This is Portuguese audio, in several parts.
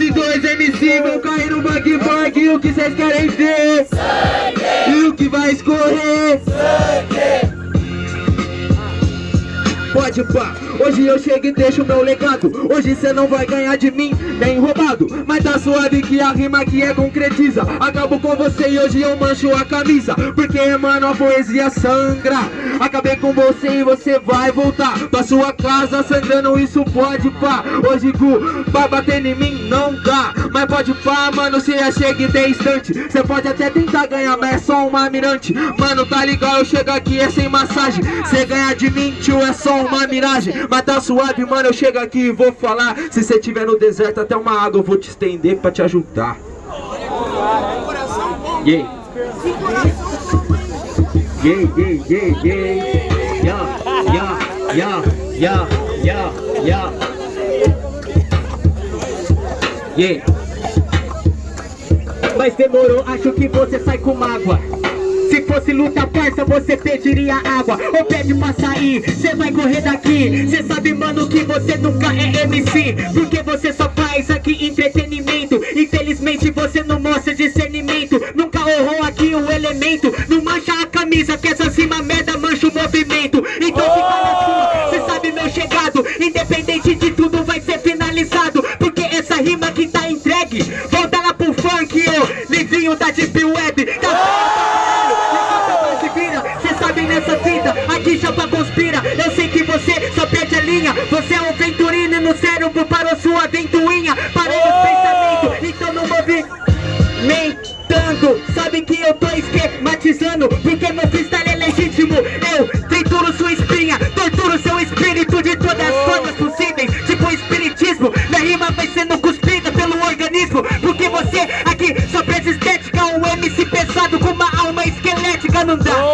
Esses dois MC vão cair no bang bang O que vocês querem ver? Sangue! E o que vai escorrer? Sangue! Pá, hoje eu chego e deixo meu legado. Hoje cê não vai ganhar de mim, nem roubado. Mas tá suave que a rima aqui é concretiza. Acabo com você e hoje eu mancho a camisa. Porque mano a poesia sangra. Acabei com você e você vai voltar. Pra sua casa sangrando, isso pode pá. Hoje Gu, pra bater em mim não dá. Mas pode pá, mano, cê já chega e tem instante. Cê pode até tentar ganhar, mas é só uma mirante Mano, tá ligado, eu chego aqui é sem massagem. Cê ganha de mim, tio, é só uma miragem Mas tá suave, mano, eu chego aqui e vou falar. Se você tiver no deserto, até uma água eu vou te estender pra te ajudar. Yeah Yeah, yeah, yeah, yeah Yeah, yeah, yeah, yeah, yeah, yeah Mas demorou, acho que você sai com mágoa fosse luta parça, você pediria água. Ou pede pra sair, cê vai correr daqui. Cê sabe, mano, que você nunca é MC Porque você só faz aqui entretenimento. Infelizmente você não mostra discernimento. Nunca honrou aqui o elemento. Não mancha a camisa, que essa cima merda mancha o movimento. Então fica na sua, cê sabe meu chegado. Independente de tudo vai ser finalizado Porque essa rima que tá entregue Volta lá pro funk, ô Livinho da Deep Web Você é um venturino e no cérebro parou sua ventoinha Parei os pensamentos, então não movimentando Sabe que eu tô esquematizando Porque meu freestyle é legítimo. Eu trituro sua espinha Torturo seu espírito de todas as formas possíveis. Tipo espiritismo Minha rima vai sendo cuspida pelo organismo. Porque você aqui só presta estética Um MC pesado com uma alma esquelética Não dá, você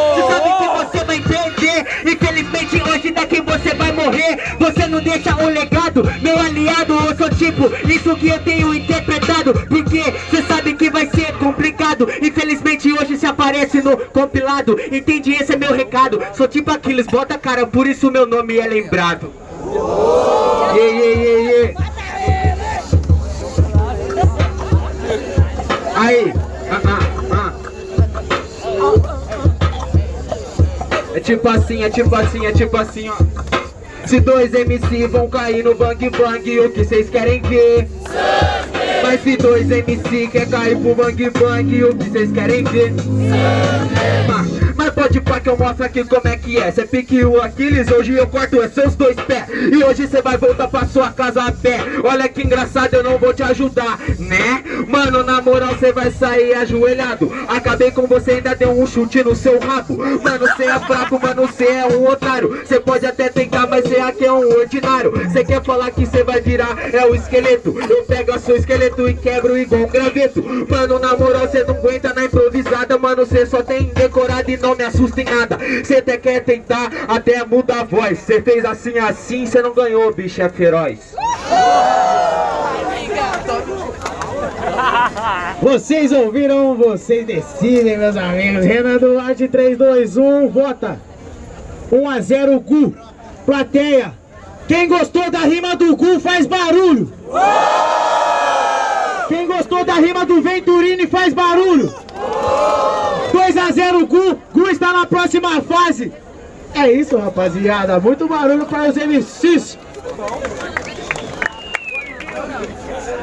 Você não deixa um legado Meu aliado, eu sou tipo Isso que eu tenho interpretado Porque você sabe que vai ser complicado. Infelizmente hoje se aparece no compilado Entende? Esse é meu recado. Sou tipo Aquiles, bota a cara Por isso meu nome é lembrado. Yeah, yeah, yeah, yeah Aí, ah, ah, ah. É tipo assim, é tipo assim, é tipo assim, ó Se dois MC vão cair no bang bang O que vocês querem ver? Sangue. Mas se dois MC quer cair pro bang bang O que vocês querem ver? Sangue. Pode pá que eu mostro aqui como é que é. Cê pique o Aquiles, hoje eu corto os seus dois pés. E hoje cê vai voltar pra sua casa a pé. Olha que engraçado, eu não vou te ajudar, né? Mano, na moral cê vai sair ajoelhado. Acabei com você, ainda deu um chute no seu rabo. Mano, cê é fraco, mano, cê é um otário. Cê pode até tentar, mas cê aqui é um ordinário. Cê quer falar que cê vai virar, é o esqueleto. Eu pego seu esqueleto e quebro igual um graveto. Mano, na moral cê não aguenta na improvisada. Mano, cê só tem decorado e não me assusta em nada. Cê até quer tentar, até muda a voz. Cê fez assim, assim, cê não ganhou, bicho é feroz. Vocês ouviram, vocês decidem, meus amigos. Renan Duarte, 3, 2, 1, vota. 1 a 0 Gu Plateia. Quem gostou da rima do Gu faz barulho. Quem gostou da rima do Venturini faz barulho. 2 a 0 Gu, Está na próxima fase. É isso, rapaziada. Muito barulho para os MCs.